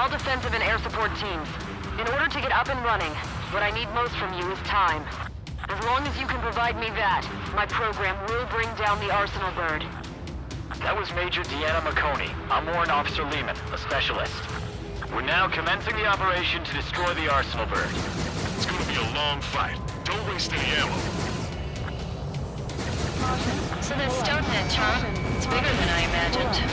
Attention, all defensive and air support teams. In order to get up and running, what I need most from you is time. As long as you can provide me that, my program will bring down the Arsenal bird. That was Major Deanna McConey. I'm Warrant Officer Lehman, a specialist. We're now commencing the operation to destroy the Arsenal bird. It's gonna be a long fight. Don't waste any ammo. So that's Stonehenge, huh? It's bigger than I imagined.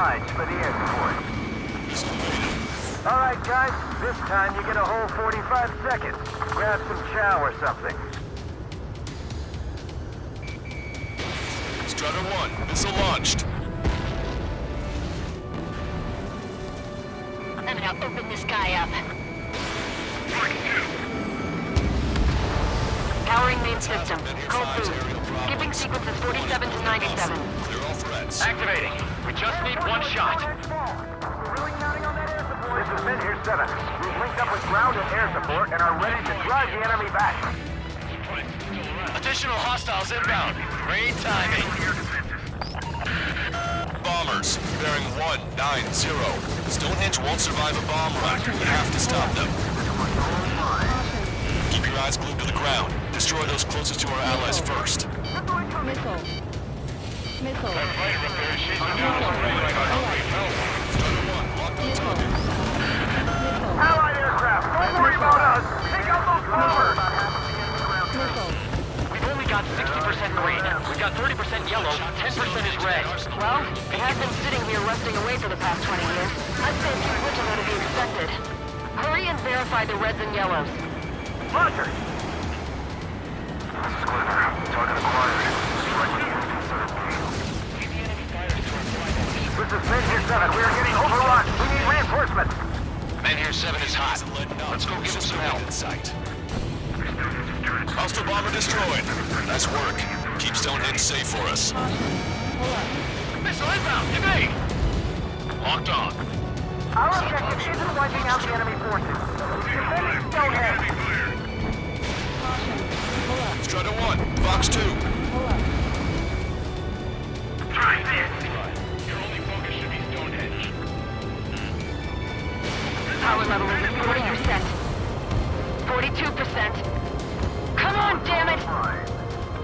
Much for the air support. All right, guys. This time you get a whole 45 seconds. Grab some chow or something. Strider 1. Missile launched. I'm gonna open this guy up. Powering main system. Code boost. Skipping sequences 47 to 97. Clear all threats. Activating. We just need one shot. Really counting on that air support? This is Men here 7. We've linked up with ground and air support and are ready to drive the enemy back. Additional hostiles inbound. Great timing. Bombers. Bearing 190. Stonehenge won't survive a bomb run. You have to stop them. Keep your eyes glued to the ground. Destroy those closest to our allies first. Missile. Missile. 1. Locked on target. Missile. Allied aircraft, don't worry. Take out those bombers. Missile. We've only got 60% green. We've got 30% yellow. 10% is red. Well, they have been sitting here rusting away for the past 20 years. I'd say keep switching to be expected. Hurry and verify the reds and yellows. Roger. Target acquired. This is Men here 7. We are getting overrun. We need reinforcements. Men here 7 is hot. Let's go give him some help. In sight. Hostile bomber destroyed. Nice work. Keep Stonehenge safe for us. Missile inbound. Give me. Locked on. Our objective isn't wiping out the enemy forces. Defending Stonehenge. Strider 1. Fox 2. Power level is at 40%. 42%. Come on, damn it!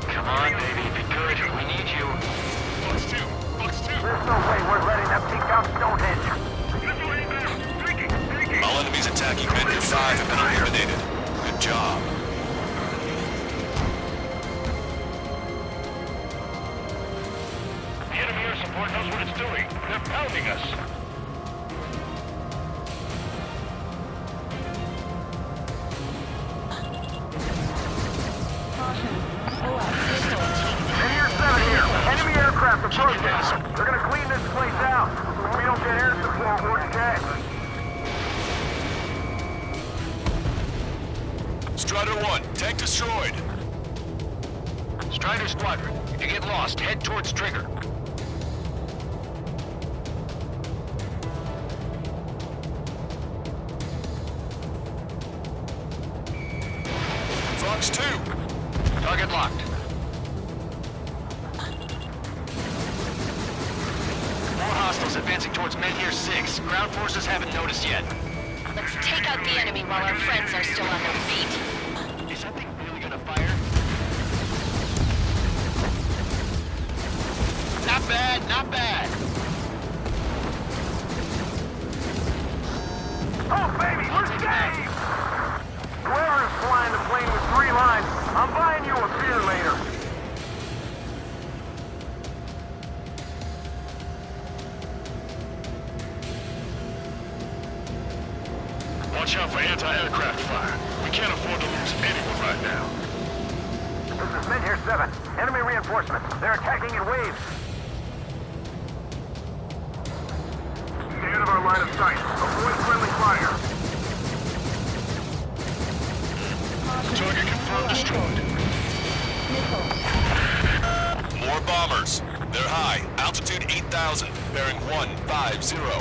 Come on, baby. Be good. We need you. Fox 2. Fox 2. There's no way we're letting them take down Stonehenge. All enemies attacking Men 5 have been eliminated. Good job. Enemy knows what it's doing. They're pounding us. Men here 7 here. Enemy aircraft approaching. They're gonna clean this place out. We don't get air support, we're. Strider 1. Tank destroyed. Strider Squadron, if you get lost, head towards Trigger. 2. Target locked. More hostiles advancing towards Men here 6. Ground forces haven't noticed yet. They're high. Altitude 8,000. Bearing 150. The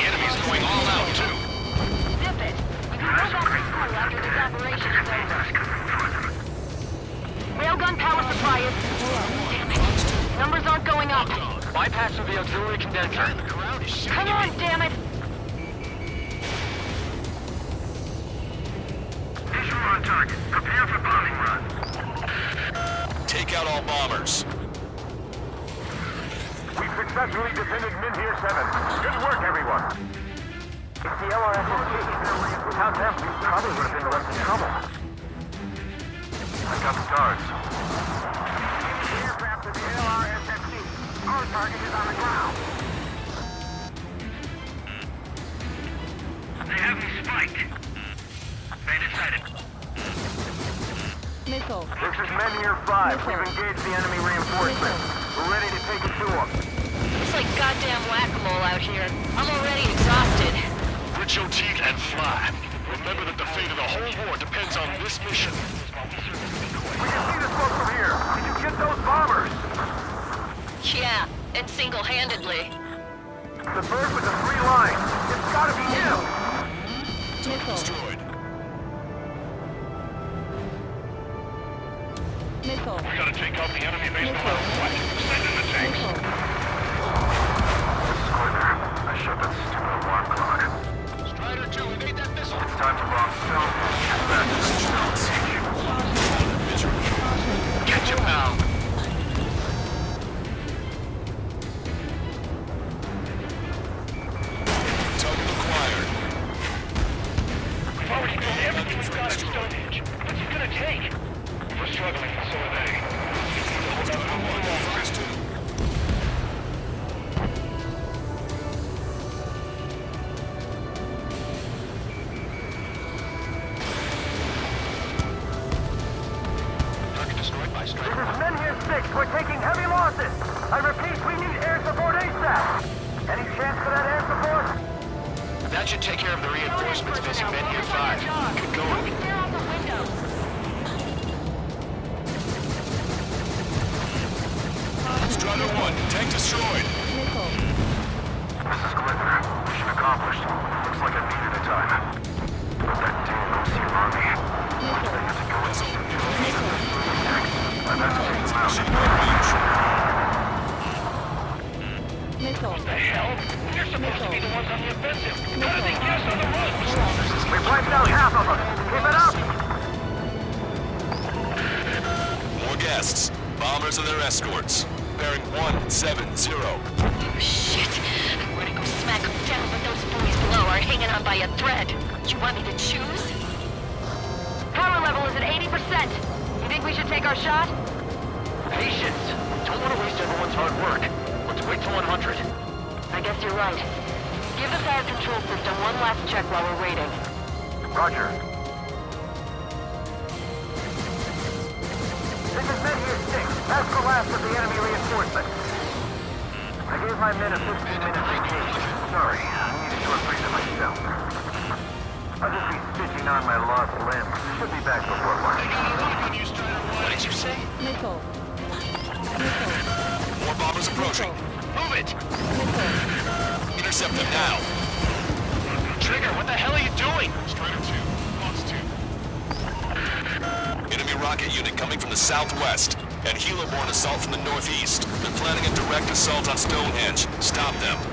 enemy's going all out, too. Zip it. We can go back to school after this operation is over. Railgun power supply is... Damn it. Numbers aren't going up. Bypassing the auxiliary condenser. Come on, damn it! Visual on target. Prepare for bombing run. Take out all bombers. We've successfully defended Min here 7. Good work, everyone. It's the LRSSG. Without them, we probably would have been less in trouble. I got the guards. Aircraft of the LRSSG. Our target is on the ground. They have me spiked. They decided. Missile. This is Men here 5. We've engaged the enemy reinforcements. Fly. Remember that the fate of the whole war depends on this mission. We can see the smoke from here. Did you get those bombers? Yeah, and single-handedly. The bird with the three lines. It's gotta be him! Missile. Destroyed. Missile. Gotta take out the enemy base Missile. what? Send in the tanks. Missile. Squidler, I shut that stupid alarm clock. Strider 2, evade that missile. It's time to bomb stone. Get back to the. Catch him now. Target destroyed This is Men here 6. We're taking heavy losses. I repeat, we need air support ASAP. Any chance for that air support? That should take care of the reinforcements facing Men here 5. Good going. Clear out the window. Strider 1, tank destroyed. Missile. This is Squidler. Mission accomplished. Looks like I needed a time. But that damn OC army. Missile. Missile. I've had to take them Missile. The hell? You're supposed to be the ones on the offensive. We've wiped out half of them. Keep it up. More guests. Bombers and their escorts. Bearing 170. Oh, shit. I'm gonna go smack them down, but those boys below are hanging on by a thread. You want me to choose? Power level is at 80%. You think we should take our shot? Patience. Don't want to waste everyone's hard work. Let's wait till 100. I guess you're right. Give the fire control system one last check while we're waiting. Roger. This is Men here 6. That's the last of the enemy reinforcements. I gave my men a 15 minute vacation. Sorry, I need a short break to myself. Southwest. And helo-borne assault from the northeast. They're planning a direct assault on Stonehenge. Stop them.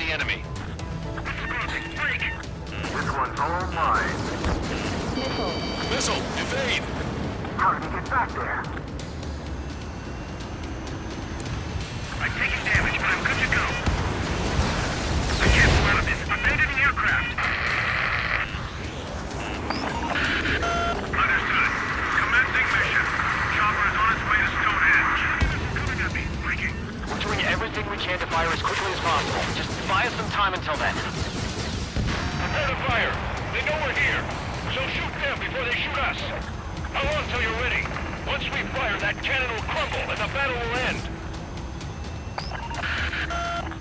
The enemy. Just buy us some time until then. Prepare to fire. They know we're here. So shoot them before they shoot us. How long till you're ready? Once we fire, that cannon will crumble and the battle will end.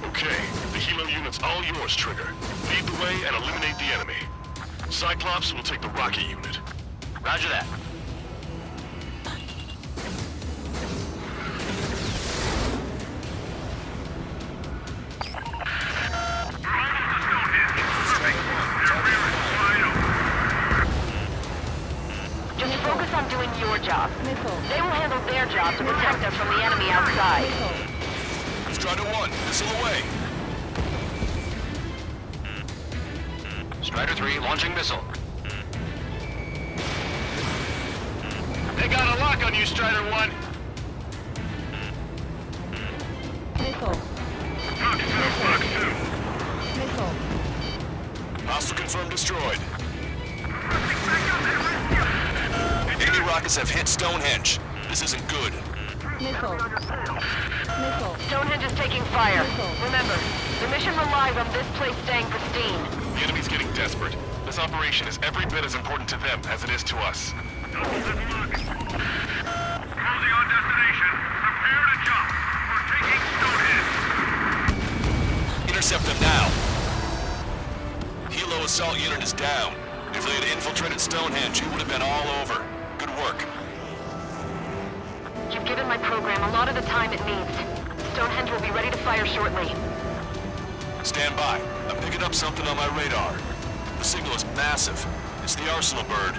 Okay, the helo unit's all yours, Trigger. Lead the way and eliminate the enemy. Cyclops will take the rocket unit. Roger that. Strider 1, missile away. Strider 3 launching missile. They got a lock on you, Strider 1. Missile. Missile. Hostile confirmed destroyed. Enemy rockets have hit Stonehenge. This isn't good. Missile. Missile. Stonehenge is taking fire. Missile. Remember, the mission relies on this place staying pristine. The enemy's getting desperate. This operation is every bit as important to them as it is to us. Closing on destination. Prepare to jump. We're taking Stonehenge. Intercept them now. Helo assault unit is down. If they had infiltrated Stonehenge, it would have been all over. Good work. Given my program a lot of the time it needs. Stonehenge will be ready to fire shortly. Stand by. I'm picking up something on my radar. The signal is massive. It's the Arsenal bird.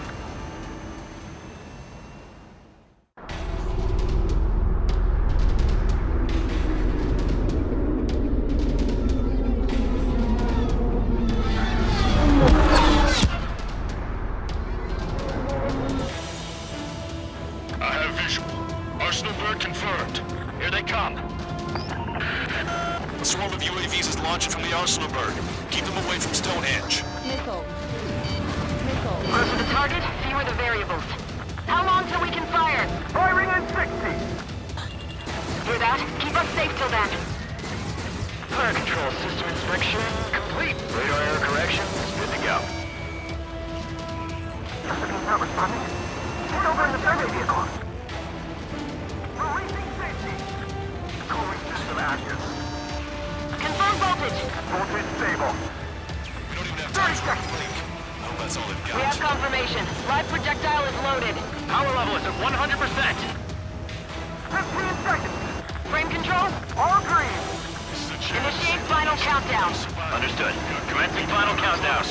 Arsenal bird confirmed. Here they come. A swarm of UAVs is launching from the Arsenal bird. Keep them away from Stonehenge. Missile. Missile. Closer the target, fewer the variables. How long till we can fire? Firing in 60! Hear that? Keep us safe till then. Fire control system inspection complete. Radar error correction good to go. He's not responding. Get over in the survey vehicle. Cooling system active. Confirm voltage. Voltage stable. We don't even have time for a blink. I hope that's all they've got. We have confirmation. Live projectile is loaded. Power level is at 100%. 15 seconds. Frame control? All green. Initiate final countdown. Understood. Commencing final countdown.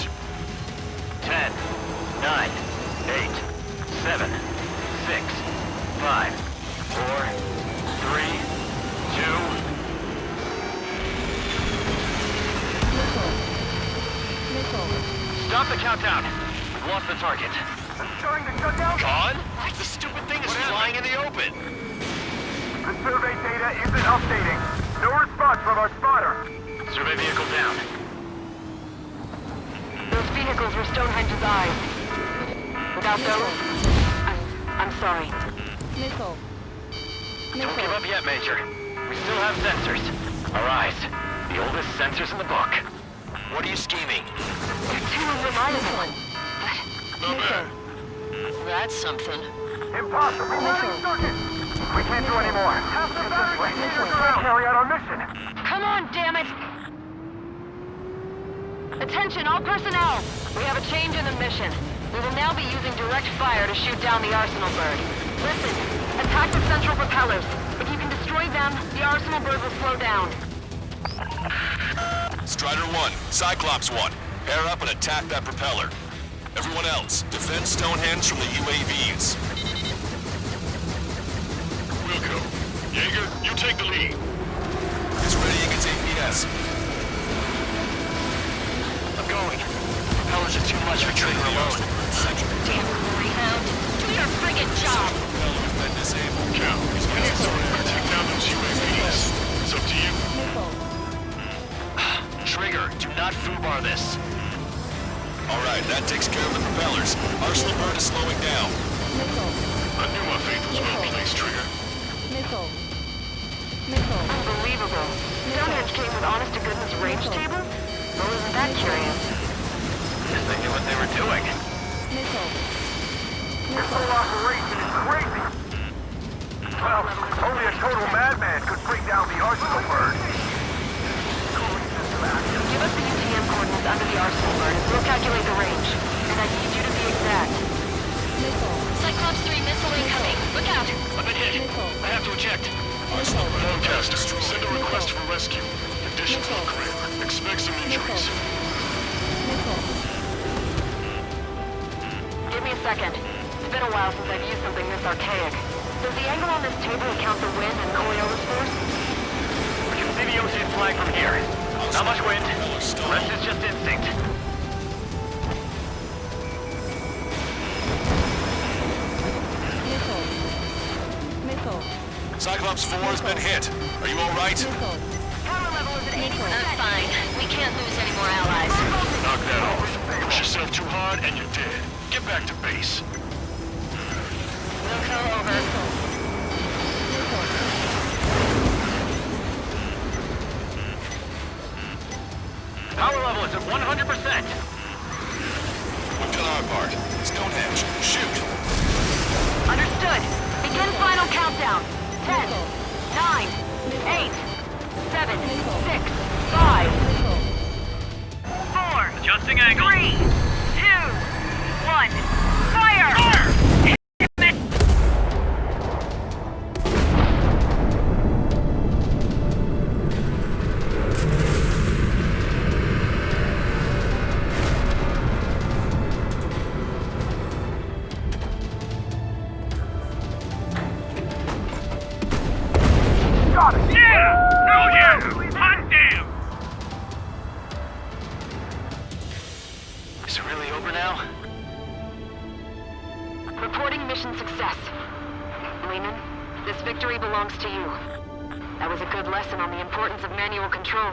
10, 9, 8, 7, 6, 5, 4, 3, 2, Missile. Missile. Stop the countdown. We've lost the target. Starting to shut down. Gone? The stupid thing is flying in the open. The survey data isn't updating. No response from our spotter. Survey vehicle down. Those vehicles were Stonehenge's eyes. Without those, I'm, I'm sorry. Missile. Don't give up yet, Major. We still have sensors. Our eyes. The oldest sensors in the book. What are you scheming? You're too reliable. Missile. That's something. Impossible. Reloading circuit. We can't do any more. Half the battery containers are out. Carry out our mission. Come on, damn it! Attention, all personnel! We have a change in the mission. We will now be using direct fire to shoot down the Arsenal bird. Listen, attack the central propellers. If you can destroy them, the Arsenal bird will slow down. Strider 1, Cyclops 1. Pair up and attack that propeller. Everyone else, defend Stonehenge from the UAVs. Wilco. Jaeger, you take the lead. It's ready against APS. I'm going. Propellers are too much for Trigger alone. Damn Greyhound. Do your friggin' job. Been disabled. Cal, we need someone to take down those UAVs. It's up to you. Trigger, do not FUBAR this. All right, that takes care of the propellers. Arsenal bird is slowing down. Missile. I knew my faith was well placed, Trigger. Missile. Missile. Unbelievable. Stonehenge came with honest-to-goodness range tables? Well, isn't that curious? Guess they knew what they were doing. Missile. This whole operation is crazy. Well, only a total madman could bring down the Arsenal bird. Give us the UTM coordinates under the arsenal bird, we'll calculate the range. And I need you to be exact. Missile. Cyclops 3 missile incoming. Look out. I've been hit. I have to eject. Missile. Forecaster, send a request for rescue. Conditions look grim. Expect some injuries. Missile. Give me a second. It's been a while since I've used something this archaic. Does the angle on this table account for wind and Coriolis force? We can see the Osean flag from here. Not much wind. The rest is just instinct. Missile. Missile. Cyclops 4 has been hit. Are you all right? Power level is at 80%. I'm fine. We can't lose any more allies. Knock that off. Push yourself too hard and you're dead. Get back to base. We'll go over. Missile. Power level is at 100%. We've done our part. Stonehenge, shoot. Understood. Begin final countdown. 10, 9, 8, 7, 6, 5, 4, Adjusting angle. 3, 2, 1. Fire! Got victory belongs to you. That was a good lesson on the importance of manual control.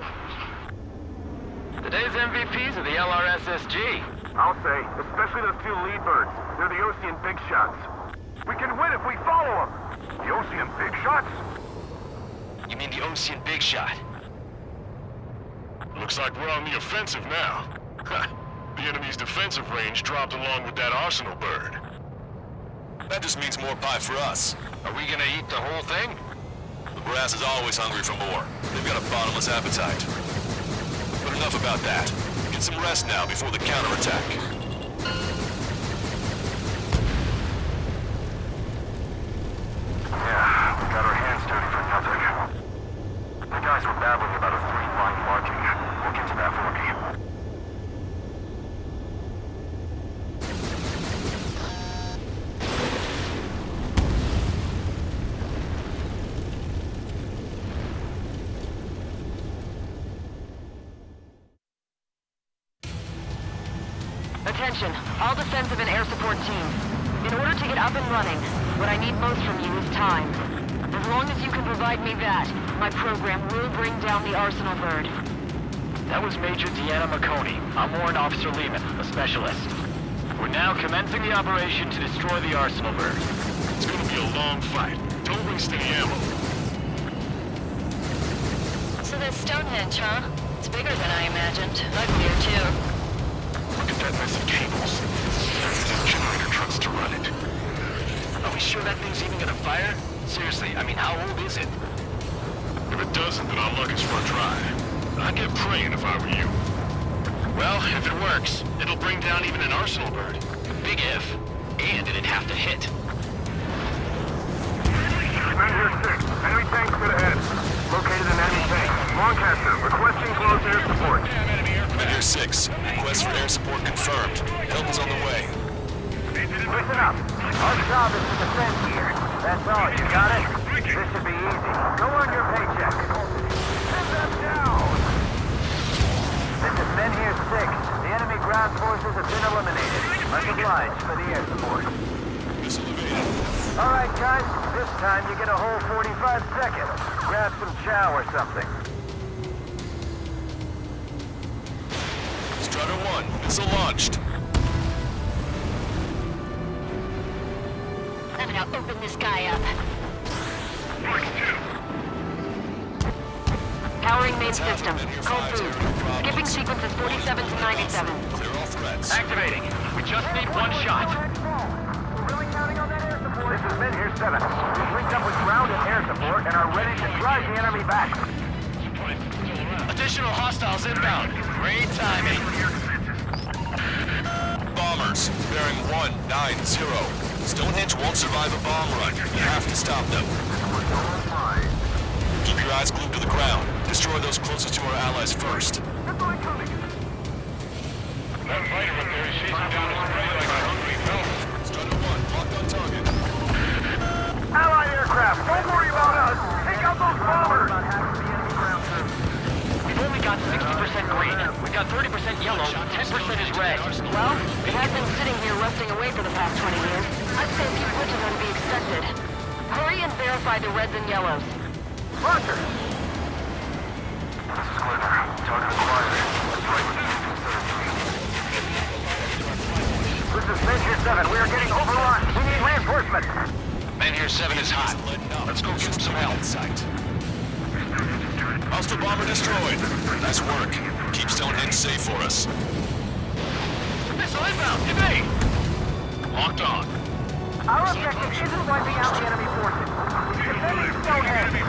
Today's MVPs are the LRSSG. I'll say, especially those two lead birds. They're the Osean big shots. We can win if we follow them. The Osean big shots? You mean the Osean Big Shot? Looks like we're on the offensive now. the enemy's defensive range dropped along with that arsenal bird. That just means more pie for us. Are we gonna eat the whole thing? The brass is always hungry for more. They've got a bottomless appetite. But enough about that. Get some rest now before the counterattack. Yeah, we got our hands dirty for nothing. The guys were babbling about a three-line marking. We'll get to that for me. Attention, all defensive and air support teams. In order to get up and running, what I need most from you is time. As long as you can provide me that, my program will bring down the Arsenal bird. That was Major Deanna McConey. I'm Warrant Officer Lehman, a specialist. We're now commencing the operation to destroy the Arsenal bird. It's gonna be a long fight. Don't waste any ammo. So that's Stonehenge, huh? It's bigger than I imagined. Uglier, too. That mess of cables. There's generator trucks to run it. Are we sure that thing's even gonna fire? Seriously, I mean, how old is it? If it doesn't, then our luck is run dry. I'd get praying if I were you. Well, if it works, it'll bring down even an Arsenal bird. Big if. And it'd have to hit. Men six. Enemy tank straight ahead. Located an enemy tank. Lancaster, requesting close air support. Men here 6. Request for air support confirmed. Help is on the way. Listen up. Our job is to defend here. That's all. You got it? This should be easy. Go earn your paycheck. Send them down. This is Men here 6. The enemy ground forces have been eliminated. Much obliged for the air support. All right, guys. This time you get a whole 45 seconds. Grab some chow or something. Missile launched. I'm gonna open this guy up. Powering main Half system. of them in here Code fives, food. aircraft problems. Skipping sequences 47 to 97. Clear all threats. Activating. We just need one shot. Really counting on that air support? This is Min here 7. We've linked up with ground and air support and are ready to drive the enemy back. Additional hostiles inbound. Great timing. Bombers, bearing 190. Stonehenge won't survive a bomb run. You have to stop them. Keep your eyes glued to the ground. Destroy those closest to our allies first. That fighter up there is chasing down his prey like a hungry elk. Strider 1, locked on target. Allied aircraft, don't worry about us. Take out those bombers. Green. We've got 30% yellow, 10% is red. Well, it has been sitting here rusting away for the past 20 years. I'd say a few glitches would be expected. Hurry and verify the reds and yellows. Roger. This is Glitter. Target acquired. This is Min here 7. We are getting overrun. We need reinforcements. Man here 7 is hot. Letting up. Let's go give him some help. In. Hostile bomber destroyed. Nice work. Keep Stonehenge safe for us. Missile inbound. Evade. Locked on. Our objective isn't wiping out the enemy forces. It's defending Stonehenge.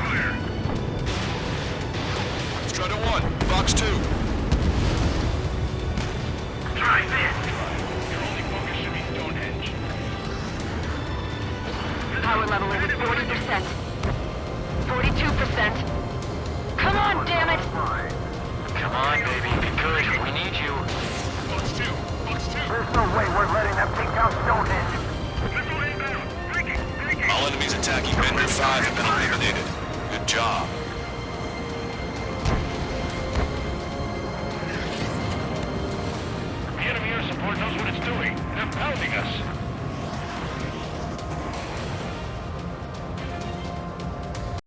Strider 1, Fox 2.